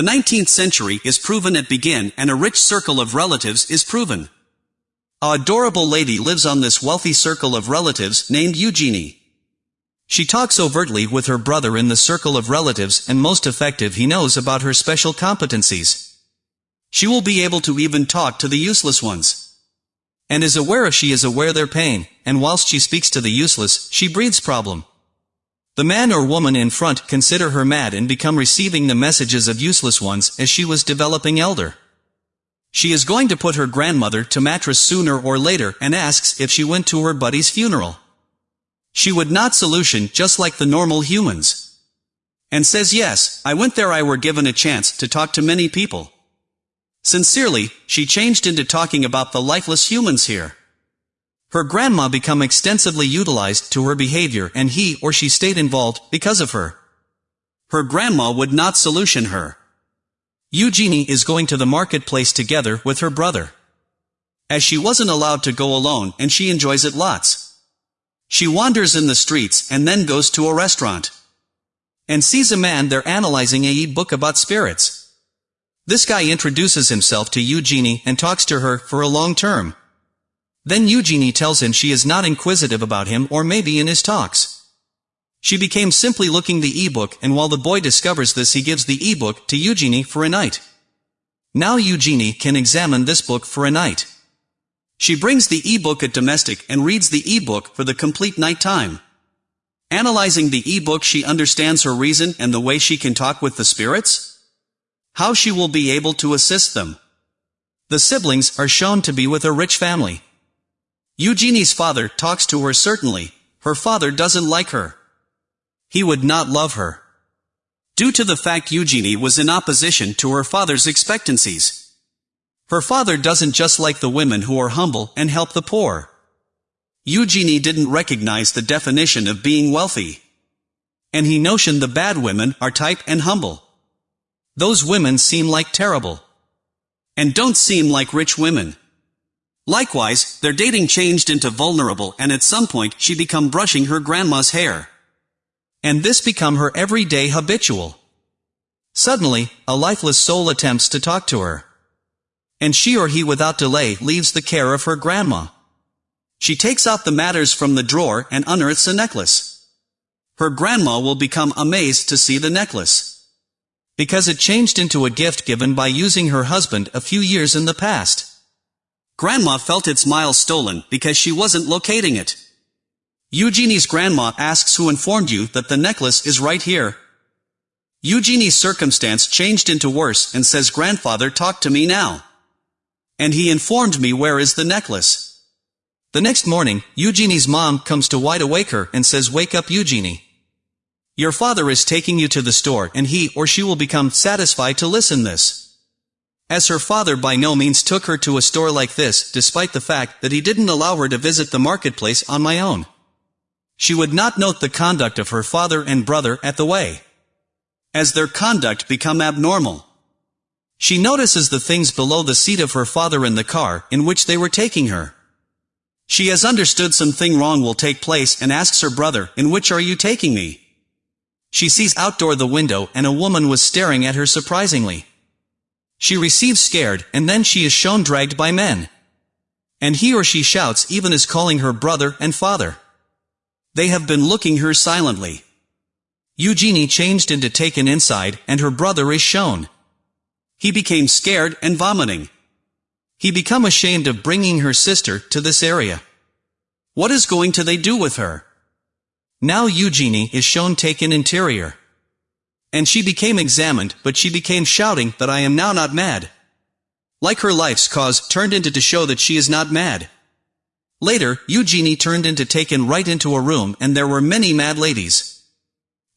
The 19th century is proven at begin and a rich circle of relatives is proven. A adorable lady lives on this wealthy circle of relatives named Eugenie. She talks overtly with her brother in the circle of relatives and most effective he knows about her special competencies. She will be able to even talk to the useless ones. And is aware she is aware their pain, and whilst she speaks to the useless, she breathes problem. The man or woman in front consider her mad and become receiving the messages of useless ones as she was developing elder. She is going to put her grandmother to mattress sooner or later and asks if she went to her buddy's funeral. She would not solution just like the normal humans. And says yes, I went there I were given a chance to talk to many people. Sincerely, she changed into talking about the lifeless humans here. Her grandma become extensively utilized to her behavior and he or she stayed involved because of her. Her grandma would not solution her. Eugenie is going to the marketplace together with her brother. As she wasn't allowed to go alone and she enjoys it lots. She wanders in the streets and then goes to a restaurant. And sees a man there analyzing a book about spirits. This guy introduces himself to Eugenie and talks to her for a long term. Then Eugenie tells him she is not inquisitive about him or maybe in his talks. She became simply looking the e-book and while the boy discovers this he gives the e-book to Eugenie for a night. Now Eugenie can examine this book for a night. She brings the e-book at domestic and reads the e-book for the complete night time. Analyzing the e-book she understands her reason and the way she can talk with the spirits? How she will be able to assist them. The siblings are shown to be with a rich family. Eugenie's father talks to her certainly, her father doesn't like her. He would not love her. Due to the fact Eugenie was in opposition to her father's expectancies. Her father doesn't just like the women who are humble and help the poor. Eugenie didn't recognize the definition of being wealthy. And he notioned the bad women are type and humble. Those women seem like terrible. And don't seem like rich women. Likewise, their dating changed into vulnerable and at some point she become brushing her grandma's hair. And this become her everyday habitual. Suddenly, a lifeless soul attempts to talk to her. And she or he without delay leaves the care of her grandma. She takes out the matters from the drawer and unearths a necklace. Her grandma will become amazed to see the necklace. Because it changed into a gift given by using her husband a few years in the past. Grandma felt its miles stolen because she wasn't locating it. Eugenie's grandma asks who informed you that the necklace is right here. Eugenie's circumstance changed into worse and says grandfather talk to me now. And he informed me where is the necklace. The next morning, Eugenie's mom comes to wide awake her and says wake up Eugenie. Your father is taking you to the store and he or she will become satisfied to listen this as her father by no means took her to a store like this, despite the fact that he didn't allow her to visit the marketplace on my own. She would not note the conduct of her father and brother at the way. As their conduct become abnormal. She notices the things below the seat of her father in the car in which they were taking her. She has understood something wrong will take place and asks her brother, in which are you taking me? She sees outdoor the window and a woman was staring at her surprisingly. She receives scared, and then she is shown dragged by men. And he or she shouts even as calling her brother and father. They have been looking her silently. Eugenie changed into taken inside, and her brother is shown. He became scared and vomiting. He become ashamed of bringing her sister to this area. What is going to they do with her? Now Eugenie is shown taken interior. And she became examined, but she became shouting that I am now not mad. Like her life's cause turned into to show that she is not mad. Later, Eugenie turned into taken right into a room and there were many mad ladies.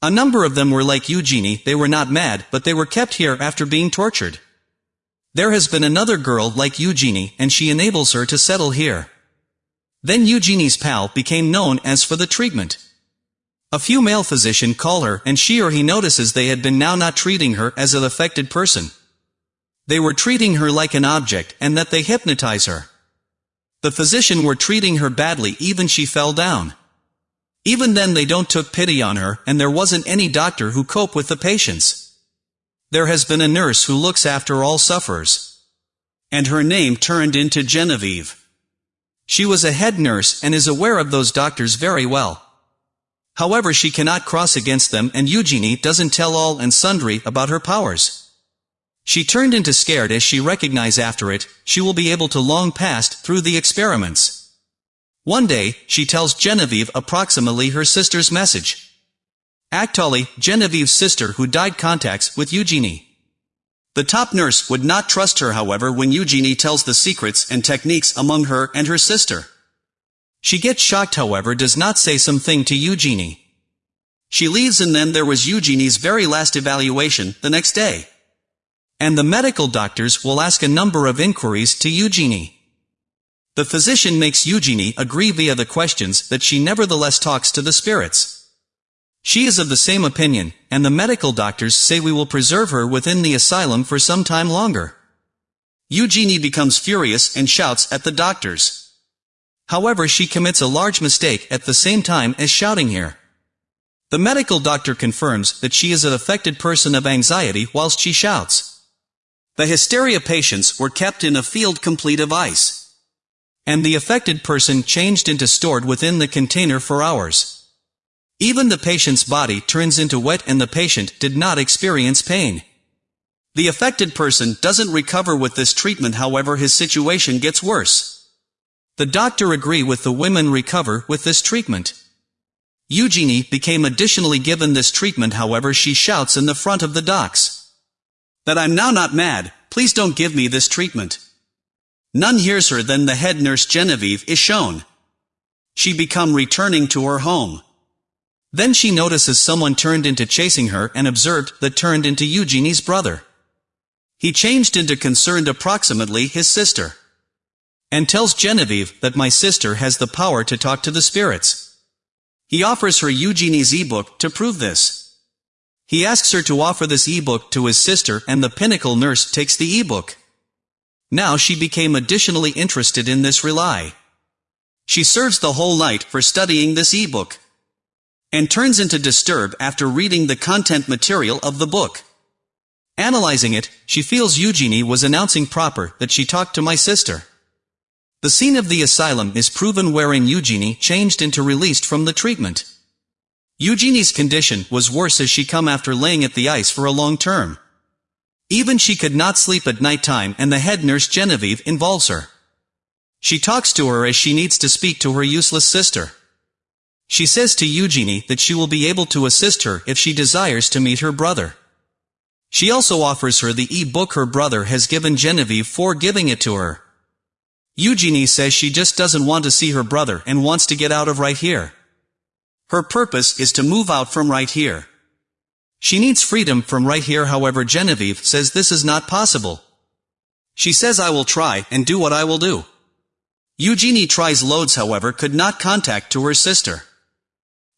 A number of them were like Eugenie, they were not mad, but they were kept here after being tortured. There has been another girl like Eugenie and she enables her to settle here. Then Eugenie's pal became known as for the treatment. A few male physician call her and she or he notices they had been now not treating her as an affected person. They were treating her like an object and that they hypnotize her. The physician were treating her badly even she fell down. Even then they don't took pity on her and there wasn't any doctor who cope with the patients. There has been a nurse who looks after all sufferers. And her name turned into Genevieve. She was a head nurse and is aware of those doctors very well. However she cannot cross against them and Eugenie doesn't tell all and sundry about her powers. She turned into scared as she recognized after it, she will be able to long past through the experiments. One day, she tells Genevieve approximately her sister's message. Actually, Genevieve's sister who died contacts with Eugenie. The top nurse would not trust her however when Eugenie tells the secrets and techniques among her and her sister. She gets shocked however does not say something to Eugenie. She leaves and then there was Eugenie's very last evaluation, the next day. And the medical doctors will ask a number of inquiries to Eugenie. The physician makes Eugenie agree via the questions that she nevertheless talks to the spirits. She is of the same opinion, and the medical doctors say we will preserve her within the asylum for some time longer. Eugenie becomes furious and shouts at the doctors. However she commits a large mistake at the same time as shouting here. The medical doctor confirms that she is an affected person of anxiety whilst she shouts. The hysteria patients were kept in a field complete of ice. And the affected person changed into stored within the container for hours. Even the patient's body turns into wet and the patient did not experience pain. The affected person doesn't recover with this treatment however his situation gets worse. The doctor agree with the women recover with this treatment. Eugenie became additionally given this treatment however she shouts in the front of the docks. That I'm now not mad, please don't give me this treatment. None hears her then the head nurse Genevieve is shown. She become returning to her home. Then she notices someone turned into chasing her and observed that turned into Eugenie's brother. He changed into concerned approximately his sister and tells Genevieve that my sister has the power to talk to the spirits. He offers her Eugenie's ebook to prove this. He asks her to offer this ebook to his sister and the pinnacle nurse takes the ebook. Now she became additionally interested in this rely. She serves the whole night for studying this ebook. And turns into disturb after reading the content material of the book. Analyzing it, she feels Eugenie was announcing proper that she talked to my sister. The scene of the asylum is proven wherein Eugenie changed into released from the treatment. Eugenie's condition was worse as she come after laying at the ice for a long term. Even she could not sleep at night time and the head nurse Genevieve involves her. She talks to her as she needs to speak to her useless sister. She says to Eugenie that she will be able to assist her if she desires to meet her brother. She also offers her the e-book her brother has given Genevieve for giving it to her. Eugenie says she just doesn't want to see her brother and wants to get out of right here. Her purpose is to move out from right here. She needs freedom from right here however Genevieve says this is not possible. She says I will try and do what I will do. Eugenie tries loads however could not contact to her sister.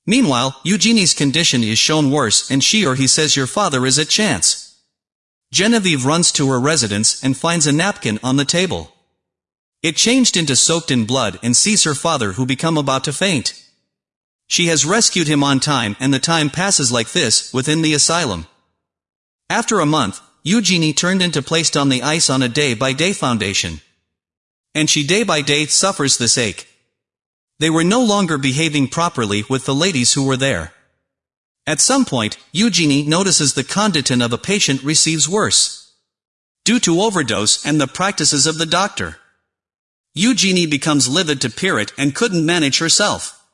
Meanwhile, Eugenie's condition is shown worse and she or he says your father is at chance. Genevieve runs to her residence and finds a napkin on the table. It changed into soaked in blood and sees her father who become about to faint. She has rescued him on time and the time passes like this, within the asylum. After a month, Eugenie turned into placed on the ice on a day-by-day -day foundation. And she day by day suffers this ache. They were no longer behaving properly with the ladies who were there. At some point, Eugenie notices the condition of a patient receives worse. Due to overdose and the practices of the doctor. Eugenie becomes livid to Pirate and couldn't manage herself.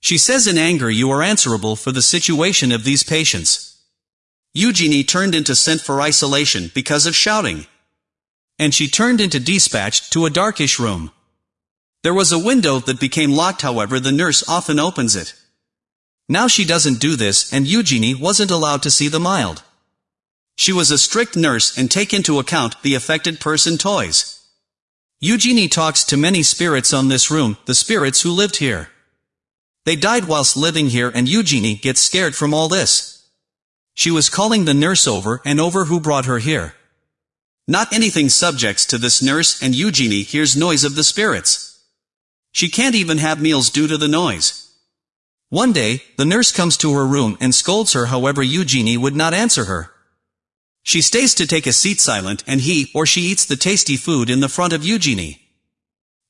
She says in anger you are answerable for the situation of these patients. Eugenie turned into sent for isolation because of shouting. And she turned into dispatched to a darkish room. There was a window that became locked however the nurse often opens it. Now she doesn't do this and Eugenie wasn't allowed to see the mild. She was a strict nurse and take into account the affected person toys. Eugenie talks to many spirits on this room, the spirits who lived here. They died whilst living here and Eugenie gets scared from all this. She was calling the nurse over and over who brought her here. Not anything subjects to this nurse and Eugenie hears noise of the spirits. She can't even have meals due to the noise. One day, the nurse comes to her room and scolds her however Eugenie would not answer her. She stays to take a seat silent and he or she eats the tasty food in the front of Eugenie.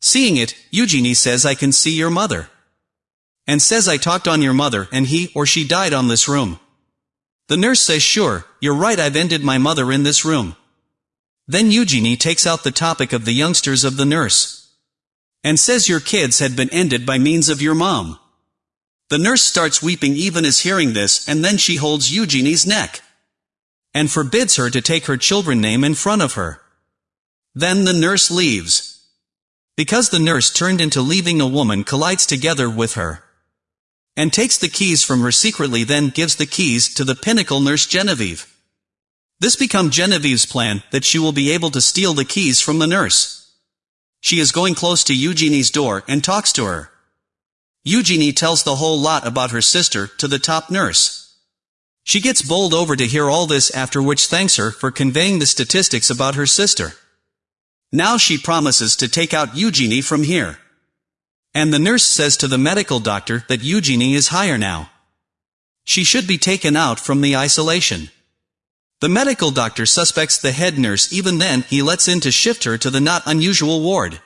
Seeing it, Eugenie says I can see your mother. And says I talked on your mother and he or she died on this room. The nurse says sure, you're right I've ended my mother in this room. Then Eugenie takes out the topic of the youngsters of the nurse. And says your kids had been ended by means of your mom. The nurse starts weeping even as hearing this and then she holds Eugenie's neck. And forbids her to take her children name in front of her. Then the nurse leaves. Because the nurse turned into leaving a woman collides together with her. And takes the keys from her secretly then gives the keys to the pinnacle nurse Genevieve. This become Genevieve's plan that she will be able to steal the keys from the nurse. She is going close to Eugenie's door and talks to her. Eugenie tells the whole lot about her sister to the top nurse. She gets bowled over to hear all this after which thanks her for conveying the statistics about her sister. Now she promises to take out Eugenie from here. And the nurse says to the medical doctor that Eugenie is higher now. She should be taken out from the isolation. The medical doctor suspects the head nurse even then he lets in to shift her to the not unusual ward.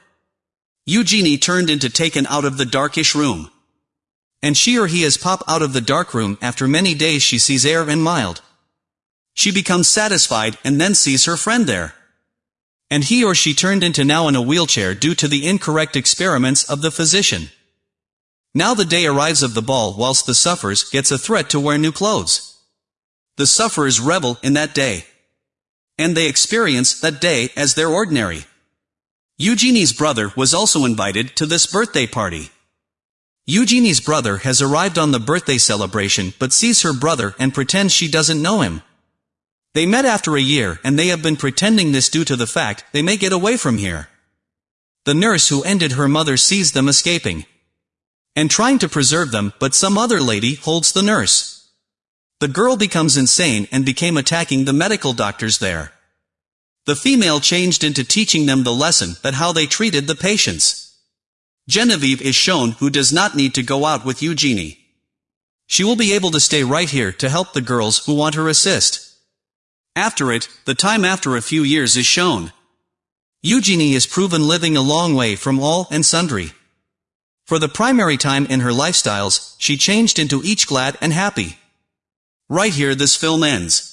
Eugenie turned into taken out of the darkish room. And she or he has pop out of the dark room after many days she sees air and mild. She becomes satisfied and then sees her friend there. And he or she turned into now in a wheelchair due to the incorrect experiments of the physician. Now the day arrives of the ball whilst the suffers gets a threat to wear new clothes. The sufferers revel in that day. And they experience that day as their ordinary. Eugenie's brother was also invited to this birthday party. Eugenie's brother has arrived on the birthday celebration but sees her brother and pretends she doesn't know him. They met after a year and they have been pretending this due to the fact they may get away from here. The nurse who ended her mother sees them escaping. And trying to preserve them but some other lady holds the nurse. The girl becomes insane and became attacking the medical doctors there. The female changed into teaching them the lesson that how they treated the patients. Genevieve is shown who does not need to go out with Eugenie. She will be able to stay right here to help the girls who want her assist. After it, the time after a few years is shown. Eugenie is proven living a long way from all and sundry. For the primary time in her lifestyles, she changed into each glad and happy. Right here this film ends.